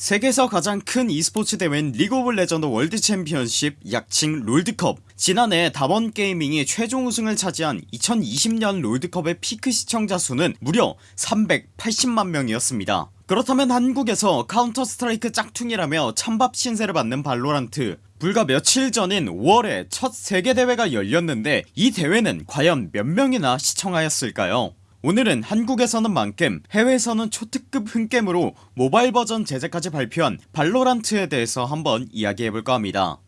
세계에서 가장 큰 e스포츠 대회인 League of Legends World Championship 약칭 롤드컵. 지난해 담원 Gaming이 최종 우승을 차지한 2020년 롤드컵의 피크 시청자 수는 무려 380만 명이었습니다. 그렇다면 한국에서 Counter-Strike 짝퉁이라며 찬밥 신세를 받는 VALORANT. 불과 며칠 전인 5월에 첫 세계대회가 열렸는데 이 대회는 과연 몇 명이나 시청하였을까요 오늘은 한국에서는 만겜 해외에서는 초특급 흥겜으로 모바일 버전 제작까지 발표한 VALORANT에 대해서 한번 이야기해볼까 합니다.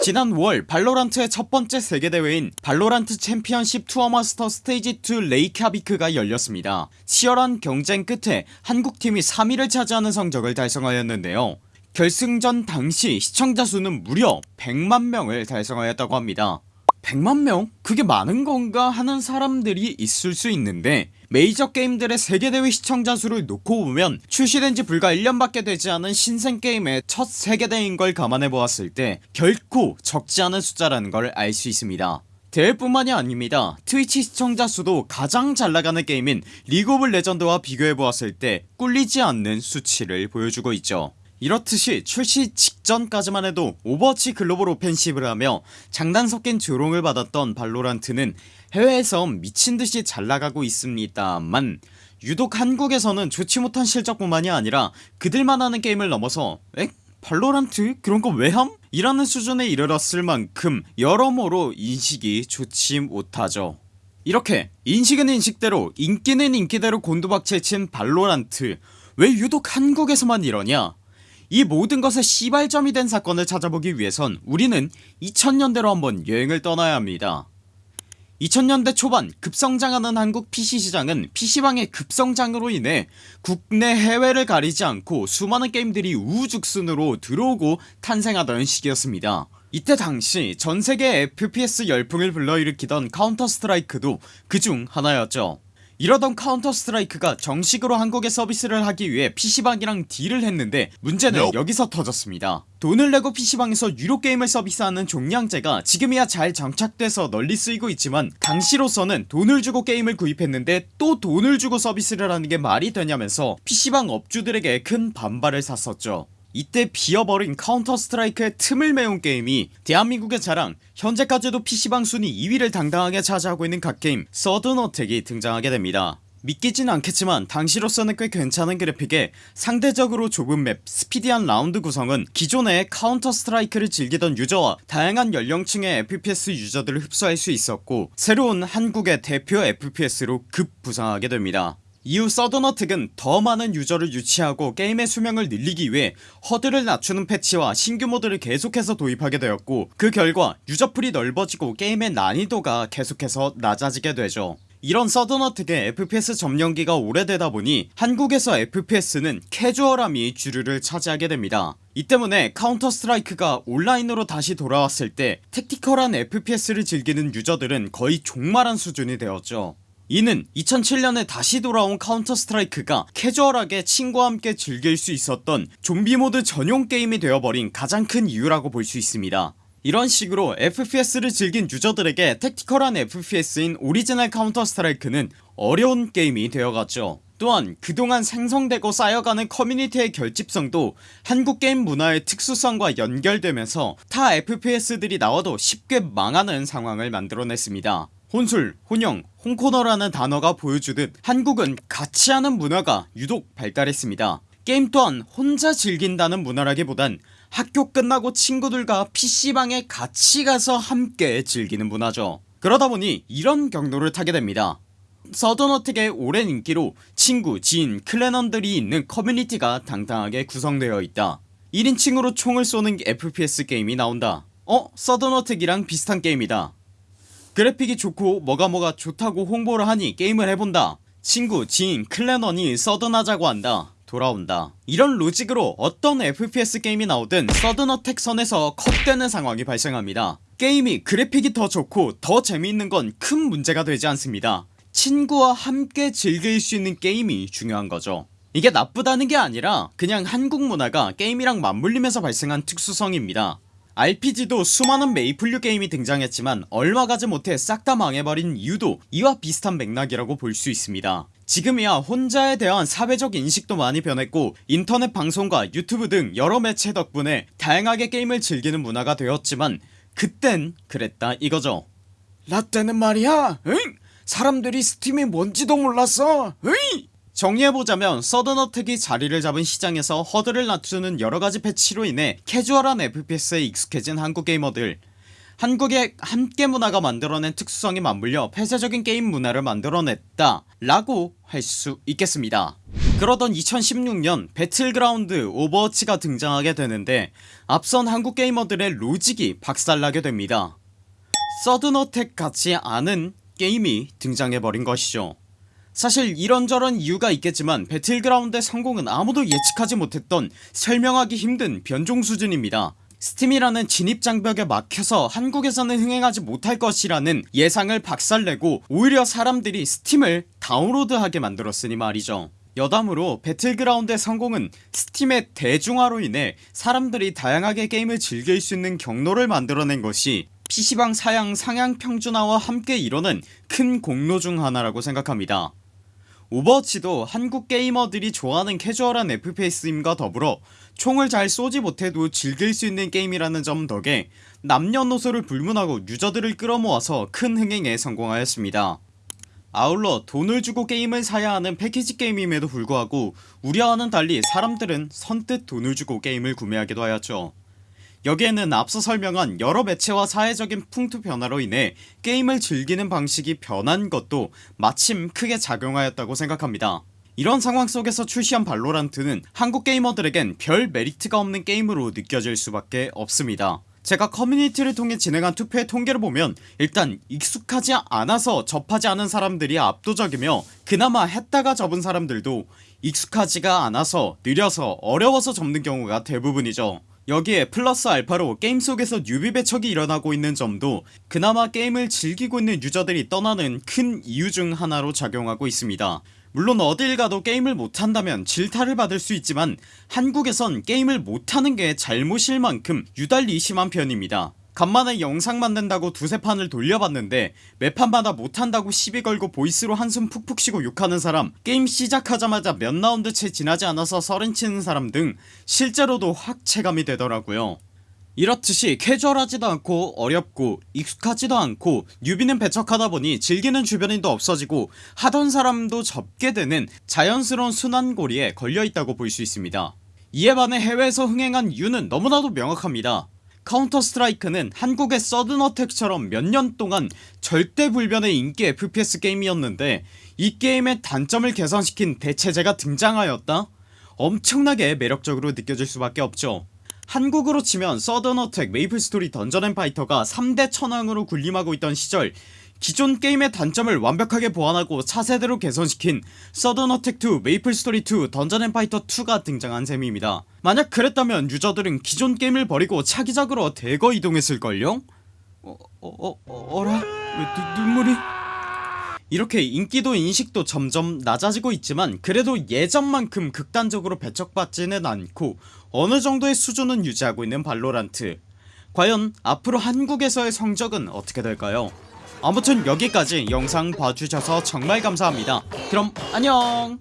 지난 5월 VALORANT의 첫번째 세계대회인 VALORANT Championship Tour Masters Stage 2 레이캬비크가 열렸습니다. 치열한 경쟁 끝에 한국팀이 3위를 차지하는 성적을 달성하였는데요. 결승전 당시 시청자 수는 무려 100만명을 달성하였다고 합니다 100만명? 그게 많은 건가? 하는 사람들이 있을 수 있는데 메이저 게임들의 세계대회 시청자 수를 놓고 보면 출시된 지 불과 1년밖에 되지 않은 신생게임의 첫 세계대회인 걸 감안해보았을 때 결코 적지 않은 숫자라는 걸 알 수 있습니다. 대회뿐만이 아닙니다. 트위치 시청자 수도 가장 잘나가는 게임인 리그 오브 레전드와 비교해보았을 때 꿀리지 않는 수치를 보여주고 있죠 이렇듯이 출시 직전까지만 해도 오버워치 글로벌 오펜시브를 하며 장단 섞인 조롱을 받았던 발로란트는 해외에서 미친듯이 잘나가고 있습니다만 유독 한국에서는 좋지 못한 실적뿐만이 아니라 그들만 하는 게임을 넘어서 에? 발로란트? 그런거 왜함? 이라는 수준에 이르렀을 만큼 여러모로 인식이 좋지 못하죠 이렇게 인식은 인식대로 인기는 인기대로 곤두박질 친 발로란트 왜 유독 한국에서만 이러냐 이 모든 것의 시발점이 된 사건을 찾아보기 위해선 우리는 2000년대로 한번 여행을 떠나야 합니다. 2000년대 초반 급성장하는 한국 PC시장은 PC방의 급성장으로 인해 국내 해외를 가리지 않고 수많은 게임들이 우후죽순으로 들어오고 탄생하던 시기였습니다. 이때 당시 전세계 FPS 열풍을 불러일으키던 카운터 스트라이크도 그 중 하나였죠 이러던 카운터 스트라이크가 정식으로 한국에 서비스를 하기 위해 PC방이랑 딜을 했는데 문제는 Nope. 여기서 터졌습니다 돈을 내고 PC방에서 유료 게임을 서비스하는 종량제가 지금이야 잘 정착돼서 널리 쓰이고 있지만 당시로서는 돈을 주고 게임을 구입했는데 또 돈을 주고 서비스를 하는게 말이 되냐면서 PC방 업주들에게 큰 반발을 샀었죠 이때 비어버린 카운터 스트라이크의 틈을 메운 게임이 대한민국의 자랑 현재까지도 PC방 순위 2위를 당당하게 차지하고 있는 갓게임 서든 어택이 등장하게 됩니다. 믿기진 않겠지만 당시로서는 꽤 괜찮은 그래픽에 상대적으로 좁은 map 스피디한 라운드 구성은 기존의 카운터 스트라이크를 즐기던 유저와 다양한 연령층의 FPS 유저들을 흡수할 수 있었고 새로운 한국의 대표 FPS로 급 부상하게 됩니다 이후 서든어택은 더 많은 유저를 유치하고 게임의 수명을 늘리기 위해 허들을 낮추는 패치와 신규 모드를 계속해서 도입하게 되었고 그 결과 유저풀이 넓어지고 게임의 난이도가 계속해서 낮아지게 되죠. 이런 서든어택의 FPS 점령기가 오래되다 보니 한국에서 FPS는 캐주얼함이 주류를 차지하게 됩니다. 이 때문에 카운터 스트라이크가 온라인으로 다시 돌아왔을 때 tactical한 FPS를 즐기는 유저들은 거의 종말한 수준이 되었죠 이는 2007년에 다시 돌아온 카운터 스트라이크가 캐주얼하게 친구와 함께 즐길 수 있었던 좀비 모드 전용 게임이 되어버린 가장 큰 이유라고 볼 수 있습니다. 이런 식으로 FPS를 즐긴 유저들에게 tactical한 FPS인 오리지널 카운터 스트라이크는 어려운 게임이 되어갔죠. 또한 그동안 생성되고 쌓여가는 커뮤니티의 결집성도 한국 게임 문화의 특수성과 연결되면서 타 FPS들이 나와도 쉽게 망하는 상황을 만들어냈습니다 혼술, 혼영, 혼코노라는 단어가 보여주듯 한국은 같이 하는 문화가 유독 발달했습니다. 게임 또한 혼자 즐긴다는 문화라기보단 학교 끝나고 친구들과 PC방에 같이 가서 함께 즐기는 문화죠. 그러다보니 이런 경로를 타게 됩니다. 서든어택의 오랜 인기로 친구, 지인, 클랜원들이 있는 커뮤니티가 당당하게 구성되어 있다. 1인칭으로 총을 쏘는 FPS 게임이 나온다. 어? 서든어택이랑 비슷한 게임이다 그래픽이 좋고 뭐가 뭐가 좋다고 홍보를 하니 게임을 해본다. 친구 지인 클랜원이 서든하자고 한다. 돌아온다. 이런 로직으로 어떤 FPS 게임이 나오든 서든어택 선에서 컷되는 상황이 발생합니다. 게임이 그래픽이 더 좋고 더 재미있는 건 큰 문제가 되지 않습니다. 친구와 함께 즐길 수 있는 게임이 중요한 거죠. 이게 나쁘다는 게 아니라 그냥 한국 문화가 게임이랑 맞물리면서 발생한 특수성입니다 RPG도 수많은 메이플류 게임이 등장했지만 얼마 가지 못해 싹 다 망해버린 이유도 이와 비슷한 맥락이라고 볼 수 있습니다 지금이야 혼자에 대한 사회적 인식도 많이 변했고 인터넷 방송과 유튜브 등 여러 매체 덕분에 다양하게 게임을 즐기는 문화가 되었지만 그땐 그랬다 이거죠 라떼는 말이야 응? 사람들이 스팀이 뭔지도 몰랐어 응? 정리해보자면 서든어택이 자리를 잡은 시장에서 허들을 낮추는 여러가지 패치로 인해 캐주얼한 FPS에 익숙해진 한국 게이머들. 한국의 함께 문화가 만들어낸 특수성이 맞물려 폐쇄적인 게임 문화를 만들어냈다 라고 할 수 있겠습니다. 그러던 2016년 배틀그라운드 오버워치가 등장하게 되는데 앞선 한국 게이머들의 로직이 박살나게 됩니다. 서든어택 같지 않은 게임이 등장해버린 것이죠 사실 이런저런 이유가 있겠지만 배틀그라운드의 성공은 아무도 예측하지 못했던 설명하기 힘든 변종 수준입니다. 스팀이라는 진입장벽에 막혀서 한국에서는 흥행하지 못할 것이라는 예상을 박살내고 오히려 사람들이 스팀을 다운로드하게 만들었으니 말이죠. 여담으로 배틀그라운드의 성공은 스팀의 대중화로 인해 사람들이 다양하게 게임을 즐길 수 있는 경로를 만들어낸 것이 PC방 사양 상향 평준화와 함께 이뤄낸 큰 공로 중 하나라고 생각합니다 오버워치도 한국 게이머들이 좋아하는 캐주얼한 FPS임과 더불어 총을 잘 쏘지 못해도 즐길 수 있는 게임이라는 점 덕에 남녀노소를 불문하고 유저들을 끌어모아서 큰 흥행에 성공하였습니다. 아울러 돈을 주고 게임을 사야 하는 패키지 게임임에도 불구하고 우려와는 달리 사람들은 선뜻 돈을 주고 게임을 구매하기도 하였죠 여기에는 앞서 설명한 여러 매체와 사회적인 풍토 변화로 인해 게임을 즐기는 방식이 변한 것도 마침 크게 작용하였다고 생각합니다. 이런 상황 속에서 출시한 발로란트는 한국 게이머들에겐 별 메리트가 없는 게임으로 느껴질 수밖에 없습니다. 제가 커뮤니티를 통해 진행한 투표의 통계를 보면 일단 익숙하지 않아서 접하지 않은 사람들이 압도적이며 그나마 했다가 접은 사람들도 익숙하지가 않아서 느려서 어려워서 접는 경우가 대부분이죠 여기에 플러스 알파로 게임 속에서 newbie 배척이 일어나고 있는 점도 그나마 게임을 즐기고 있는 유저들이 떠나는 큰 이유 중 하나로 작용하고 있습니다. 물론 어딜 가도 게임을 못한다면 질타를 받을 수 있지만 한국에선 게임을 못하는 게 잘못일 만큼 유달리 심한 편입니다 간만에 영상 만든다고 두세 판을 돌려봤는데 매판마다 못한다고 시비 걸고 voice로 한숨 푹푹 쉬고 욕하는 사람 게임 시작하자마자 몇 라운드 채 지나지 않아서 서렌치는 사람 등 실제로도 확 체감이 되더라고요. 이렇듯이 캐주얼하지도 않고 어렵고 익숙하지도 않고 newbie는 배척하다 보니 즐기는 주변인도 없어지고 하던 사람도 접게 되는 자연스러운 순환고리에 걸려있다고 볼 수 있습니다. 이에 반해 해외에서 흥행한 이유는 너무나도 명확합니다 카운터 스트라이크는 한국의 서든어택처럼 몇 년 동안 절대불변의 인기 FPS 게임이었는데 이 게임의 단점을 개선시킨 대체제가 등장하였다? 엄청나게 매력적으로 느껴질 수 밖에 없죠 한국으로 치면 서든어택 메이플스토리 던전앤파이터가 3대 천왕으로 군림하고 있던 시절 기존 게임의 단점을 완벽하게 보완하고 차세대로 개선시킨 서든 어택2 메이플스토리2 던전앤파이터2가 등장한 셈입니다 만약 그랬다면 유저들은 기존 게임을 버리고 차기작으로 대거 이동했을걸요? 어, 어, 어, 어라? 왜 누, 눈물이 이렇게 인기도 인식도 점점 낮아지고 있지만 그래도 예전만큼 극단적으로 배척받지는 않고 어느 정도의 수준은 유지하고 있는 발로란트 과연 앞으로 한국에서의 성적은 어떻게 될까요 아무튼 여기까지 영상 봐주셔서 정말 감사합니다. 그럼 안녕